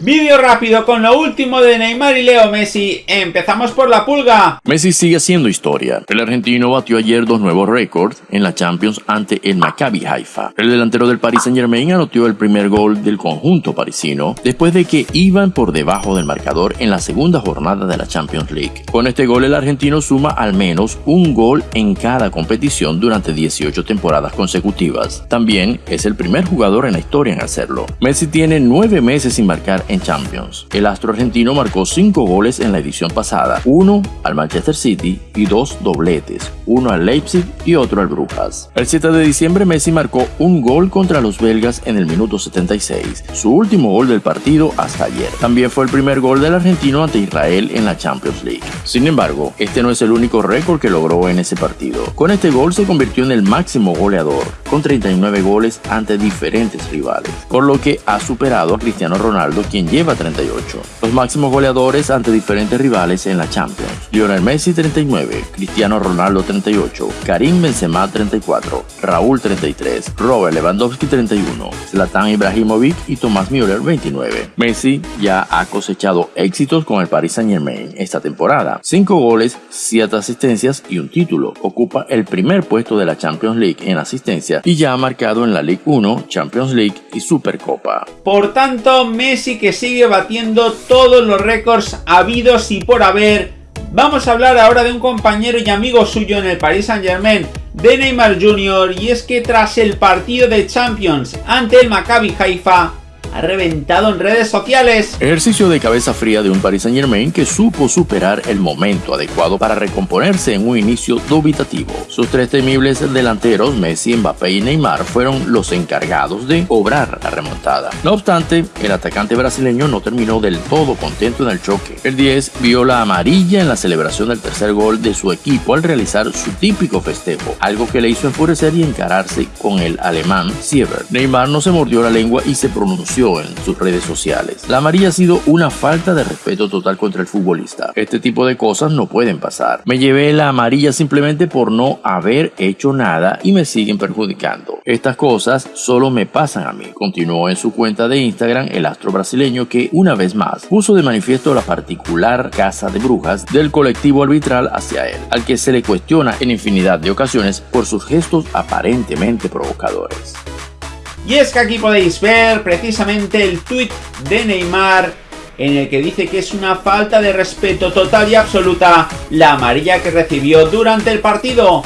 Vídeo rápido con lo último de Neymar y Leo Messi. Empezamos por la pulga. Messi sigue haciendo historia. El argentino batió ayer dos nuevos récords en la Champions ante el Maccabi Haifa. El delantero del Paris Saint Germain anotó el primer gol del conjunto parisino después de que iban por debajo del marcador en la segunda jornada de la Champions League. Con este gol el argentino suma al menos un gol en cada competición durante 18 temporadas consecutivas. También es el primer jugador en la historia en hacerlo. Messi tiene nueve meses sin marcar en Champions. El astro argentino marcó 5 goles en la edición pasada, uno al Manchester City y dos dobletes, uno al Leipzig y otro al Brujas. El 7 de diciembre Messi marcó un gol contra los belgas en el minuto 76, su último gol del partido hasta ayer. También fue el primer gol del argentino ante Israel en la Champions League. Sin embargo, este no es el único récord que logró en ese partido. Con este gol se convirtió en el máximo goleador, con 39 goles ante diferentes rivales, por lo que ha superado a Cristiano Ronaldo, quien lleva 38. Los máximos goleadores ante diferentes rivales en la Champions. Lionel Messi 39, Cristiano Ronaldo 38, Karim Benzema 34, Raúl 33, Robert Lewandowski 31, Zlatan Ibrahimovic y Tomás Müller 29. Messi ya ha cosechado éxitos con el Paris Saint Germain esta temporada. 5 goles, 7 asistencias y un título. Ocupa el primer puesto de la Champions League en asistencia y ya ha marcado en la League 1, Champions League y Supercopa. Por tanto, Messi que sigue batiendo todos los récords habidos y por haber. Vamos a hablar ahora de un compañero y amigo suyo en el Paris Saint Germain, de Neymar Jr. Y es que tras el partido de Champions ante el Maccabi Haifa, reventado en redes sociales. Ejercicio de cabeza fría de un Paris Saint Germain que supo superar el momento adecuado para recomponerse en un inicio dubitativo. Sus tres temibles delanteros, Messi, Mbappé y Neymar, fueron los encargados de obrar la remontada. No obstante, el atacante brasileño no terminó del todo contento en el choque. El 10 vio la amarilla en la celebración del tercer gol de su equipo al realizar su típico festejo, algo que le hizo enfurecer y encararse con el alemán Siever. Neymar no se mordió la lengua y se pronunció en sus redes sociales. La amarilla ha sido una falta de respeto total contra el futbolista. Este tipo de cosas no pueden pasar. Me llevé la amarilla simplemente por no haber hecho nada y me siguen perjudicando. Estas cosas solo me pasan a mí. Continuó en su cuenta de Instagram el astro brasileño que una vez más puso de manifiesto la particular casa de brujas del colectivo arbitral hacia él, al que se le cuestiona en infinidad de ocasiones por sus gestos aparentemente provocadores. Y es que aquí podéis ver precisamente el tweet de Neymar en el que dice que es una falta de respeto total y absoluta la amarilla que recibió durante el partido.